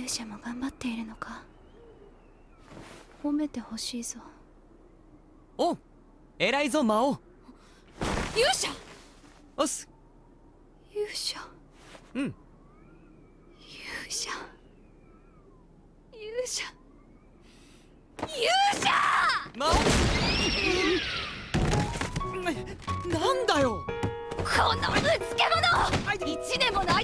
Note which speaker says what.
Speaker 1: 勇者も頑張っているのか？褒めてほしいぞ。
Speaker 2: お偉いぞ魔王。
Speaker 1: 勇者！
Speaker 2: おっす。
Speaker 1: 勇者？
Speaker 2: うん。
Speaker 1: 勇者？勇者？勇者！
Speaker 2: 魔王。なんだよ。
Speaker 1: このぶつけ者一年ものい